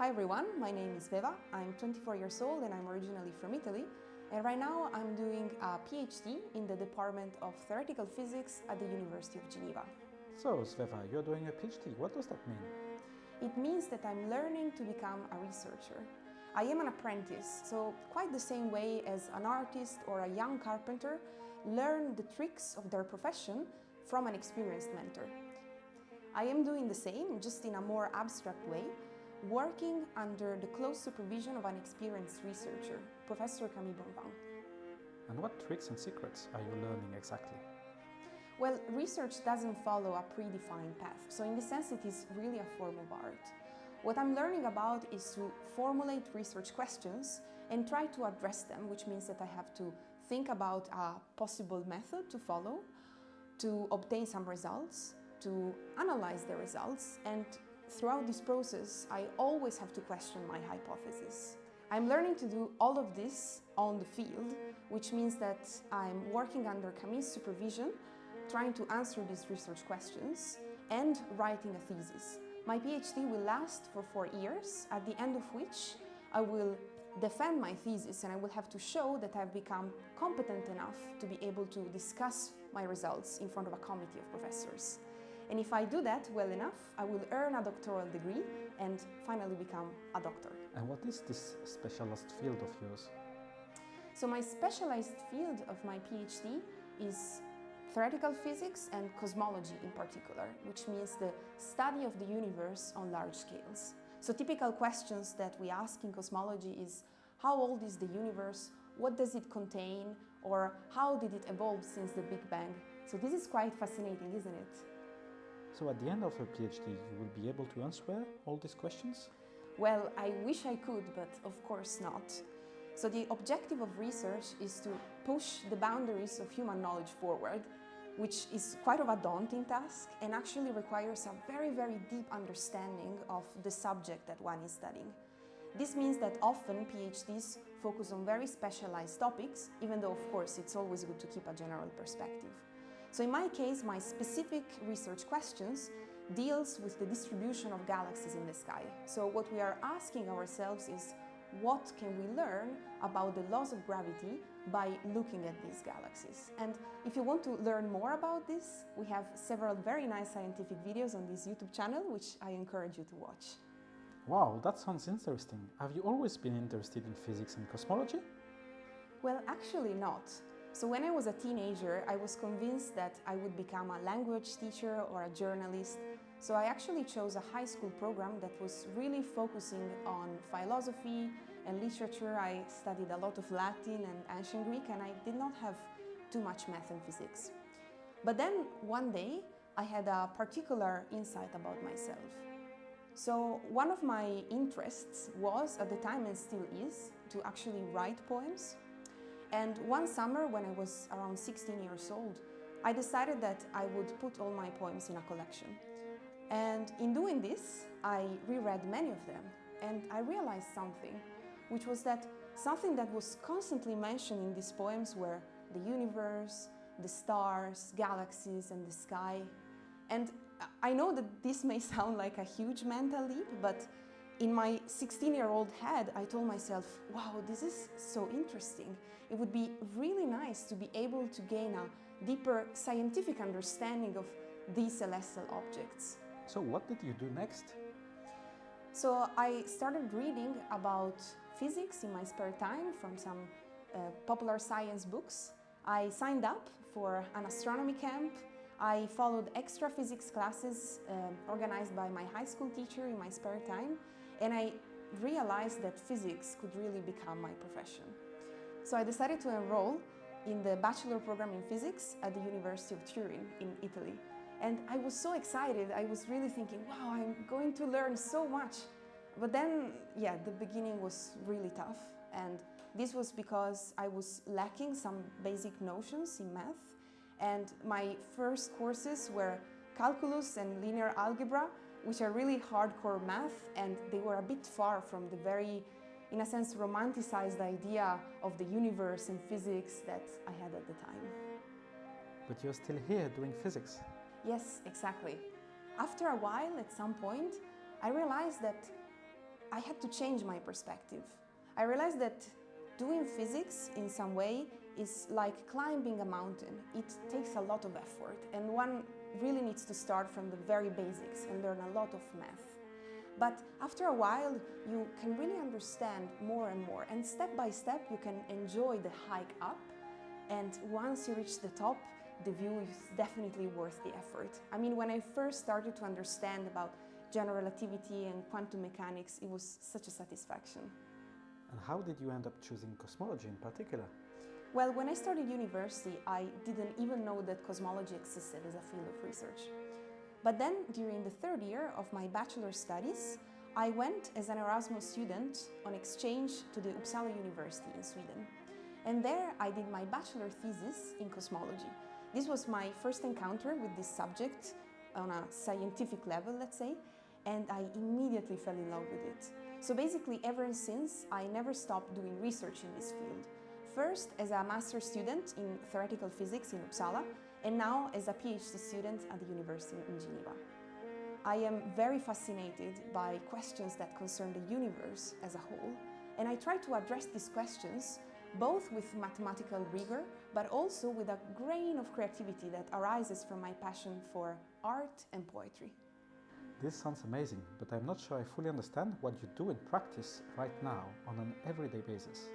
Hi everyone, my name is Sveva, I'm 24 years old and I'm originally from Italy. And right now I'm doing a PhD in the Department of Theoretical Physics at the University of Geneva. So, Sveva, you're doing a PhD. What does that mean? It means that I'm learning to become a researcher. I am an apprentice, so quite the same way as an artist or a young carpenter learn the tricks of their profession from an experienced mentor. I am doing the same, just in a more abstract way, working under the close supervision of an experienced researcher, Professor Camille Bonvin. And what tricks and secrets are you learning exactly? Well, research doesn't follow a predefined path, so in this sense it is really a form of art. What I'm learning about is to formulate research questions and try to address them, which means that I have to think about a possible method to follow, to obtain some results, to analyze the results, and Throughout this process, I always have to question my hypothesis. I'm learning to do all of this on the field, which means that I'm working under Camille's supervision, trying to answer these research questions and writing a thesis. My PhD will last for four years, at the end of which I will defend my thesis and I will have to show that I've become competent enough to be able to discuss my results in front of a committee of professors. And if I do that well enough, I will earn a doctoral degree and finally become a doctor. And what is this specialized field of yours? So my specialized field of my PhD is theoretical physics and cosmology in particular, which means the study of the universe on large scales. So typical questions that we ask in cosmology is how old is the universe, what does it contain, or how did it evolve since the Big Bang? So this is quite fascinating, isn't it? So at the end of a PhD, you will be able to answer all these questions? Well, I wish I could, but of course not. So the objective of research is to push the boundaries of human knowledge forward, which is quite of a daunting task and actually requires a very, very deep understanding of the subject that one is studying. This means that often PhDs focus on very specialized topics, even though of course it's always good to keep a general perspective. So in my case, my specific research questions deals with the distribution of galaxies in the sky. So what we are asking ourselves is what can we learn about the laws of gravity by looking at these galaxies. And if you want to learn more about this, we have several very nice scientific videos on this YouTube channel, which I encourage you to watch. Wow, that sounds interesting. Have you always been interested in physics and cosmology? Well, actually not. So when I was a teenager, I was convinced that I would become a language teacher or a journalist. So I actually chose a high school program that was really focusing on philosophy and literature. I studied a lot of Latin and ancient Greek and I did not have too much math and physics. But then one day I had a particular insight about myself. So one of my interests was, at the time and still is, to actually write poems. And one summer, when I was around 16 years old, I decided that I would put all my poems in a collection. And in doing this, I reread many of them, and I realized something, which was that something that was constantly mentioned in these poems were the universe, the stars, galaxies, and the sky. And I know that this may sound like a huge mental leap, but in my 16-year-old head, I told myself, wow, this is so interesting. It would be really nice to be able to gain a deeper scientific understanding of these celestial objects. So what did you do next? So I started reading about physics in my spare time from some uh, popular science books. I signed up for an astronomy camp. I followed extra physics classes uh, organized by my high school teacher in my spare time and I realized that physics could really become my profession. So I decided to enroll in the bachelor program in physics at the University of Turin in Italy. And I was so excited, I was really thinking, wow, I'm going to learn so much. But then, yeah, the beginning was really tough. And this was because I was lacking some basic notions in math. And my first courses were calculus and linear algebra, which are really hardcore math and they were a bit far from the very, in a sense, romanticized idea of the universe and physics that I had at the time. But you're still here doing physics. Yes, exactly. After a while, at some point, I realized that I had to change my perspective. I realized that doing physics in some way is like climbing a mountain. It takes a lot of effort and one really needs to start from the very basics and learn a lot of math. But after a while, you can really understand more and more and step by step you can enjoy the hike up and once you reach the top, the view is definitely worth the effort. I mean, when I first started to understand about general relativity and quantum mechanics, it was such a satisfaction. And how did you end up choosing cosmology in particular? Well, when I started university, I didn't even know that cosmology existed as a field of research. But then, during the third year of my bachelor studies, I went as an Erasmus student on exchange to the Uppsala University in Sweden. And there I did my bachelor thesis in cosmology. This was my first encounter with this subject on a scientific level, let's say, and I immediately fell in love with it. So basically, ever since, I never stopped doing research in this field. First as a master's student in theoretical physics in Uppsala, and now as a PhD student at the University in Geneva. I am very fascinated by questions that concern the universe as a whole, and I try to address these questions both with mathematical rigor, but also with a grain of creativity that arises from my passion for art and poetry. This sounds amazing, but I'm not sure I fully understand what you do in practice right now on an everyday basis.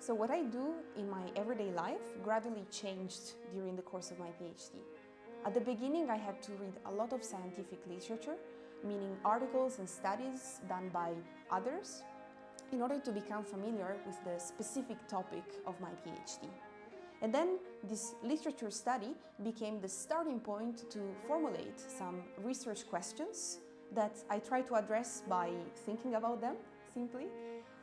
So what I do in my everyday life gradually changed during the course of my PhD. At the beginning I had to read a lot of scientific literature, meaning articles and studies done by others, in order to become familiar with the specific topic of my PhD. And then this literature study became the starting point to formulate some research questions that I try to address by thinking about them, simply,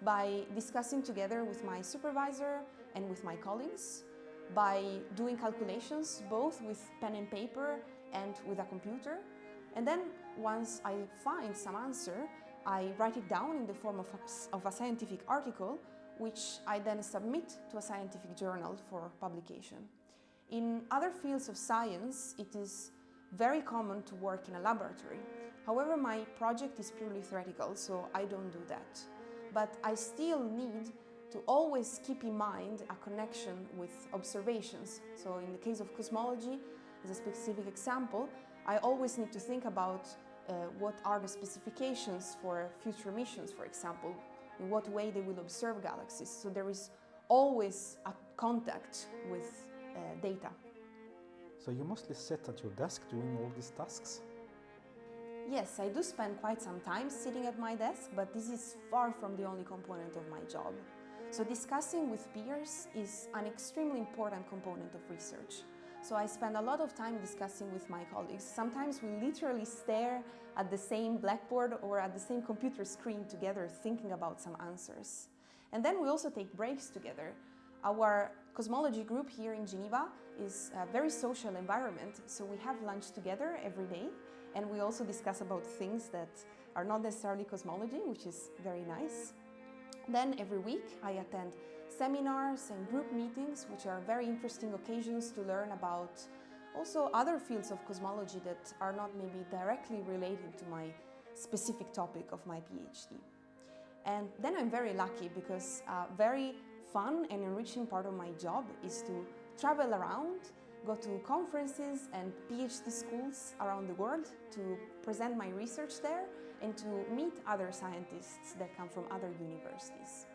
by discussing together with my supervisor and with my colleagues, by doing calculations both with pen and paper and with a computer. And then once I find some answer, I write it down in the form of a, of a scientific article which I then submit to a scientific journal for publication. In other fields of science, it is very common to work in a laboratory. However, my project is purely theoretical, so I don't do that. But I still need to always keep in mind a connection with observations. So in the case of cosmology, as a specific example, I always need to think about uh, what are the specifications for future missions, for example, in what way they will observe galaxies. So there is always a contact with uh, data. So you mostly sit at your desk doing all these tasks? Yes, I do spend quite some time sitting at my desk, but this is far from the only component of my job. So discussing with peers is an extremely important component of research. So I spend a lot of time discussing with my colleagues. Sometimes we literally stare at the same blackboard or at the same computer screen together thinking about some answers. And then we also take breaks together. Our cosmology group here in Geneva is a very social environment, so we have lunch together every day and we also discuss about things that are not necessarily cosmology, which is very nice. Then every week I attend seminars and group meetings, which are very interesting occasions to learn about also other fields of cosmology that are not maybe directly related to my specific topic of my PhD. And then I'm very lucky because a very fun and enriching part of my job is to travel around, go to conferences and PhD schools around the world to present my research there and to meet other scientists that come from other universities.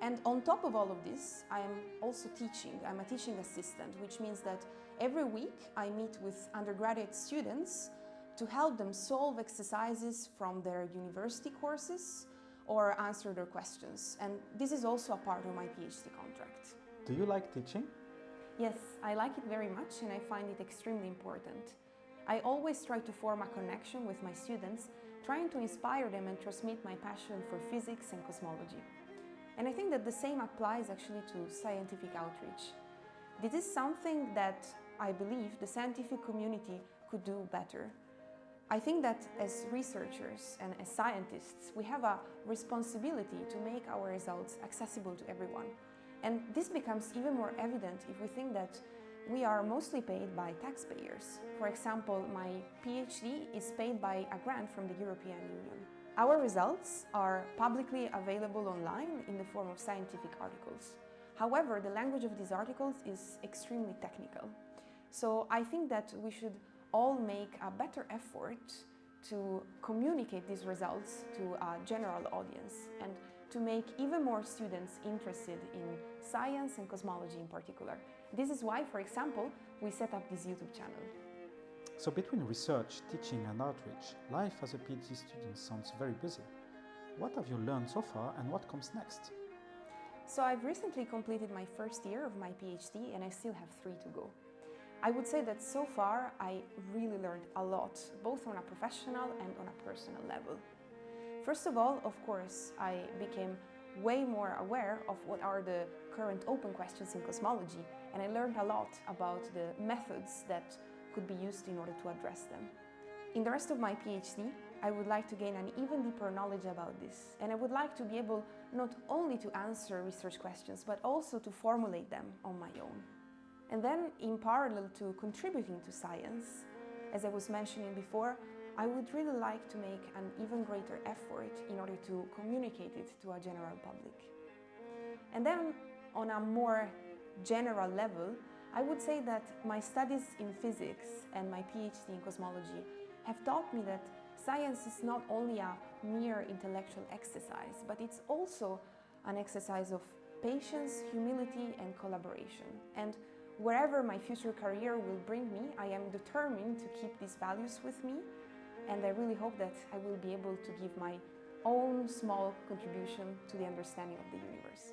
And on top of all of this, I am also teaching. I'm a teaching assistant, which means that every week I meet with undergraduate students to help them solve exercises from their university courses or answer their questions. And this is also a part of my PhD contract. Do you like teaching? Yes, I like it very much and I find it extremely important. I always try to form a connection with my students, trying to inspire them and transmit my passion for physics and cosmology. And I think that the same applies actually to scientific outreach. This is something that I believe the scientific community could do better. I think that as researchers and as scientists, we have a responsibility to make our results accessible to everyone. And this becomes even more evident if we think that we are mostly paid by taxpayers. For example, my PhD is paid by a grant from the European Union. Our results are publicly available online in the form of scientific articles. However, the language of these articles is extremely technical. So I think that we should all make a better effort to communicate these results to a general audience and to make even more students interested in science and cosmology in particular. This is why, for example, we set up this YouTube channel. So between research, teaching and outreach, life as a PhD student sounds very busy. What have you learned so far and what comes next? So I've recently completed my first year of my PhD and I still have three to go. I would say that so far I really learned a lot, both on a professional and on a personal level. First of all, of course, I became way more aware of what are the current open questions in cosmology and I learned a lot about the methods that could be used in order to address them. In the rest of my PhD, I would like to gain an even deeper knowledge about this and I would like to be able not only to answer research questions but also to formulate them on my own. And then, in parallel to contributing to science, as I was mentioning before, I would really like to make an even greater effort in order to communicate it to a general public. And then, on a more general level, I would say that my studies in physics and my PhD in cosmology have taught me that science is not only a mere intellectual exercise, but it's also an exercise of patience, humility, and collaboration. And Wherever my future career will bring me, I am determined to keep these values with me and I really hope that I will be able to give my own small contribution to the understanding of the universe.